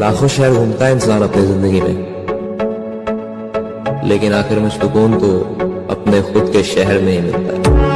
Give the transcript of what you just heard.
لاکھوں شہر گھومتا ہے، انسان اپنی زندگی میں۔ لیکن آخر میں سکون تو اپنے خود کے شہر میں ہی ملتا ہے۔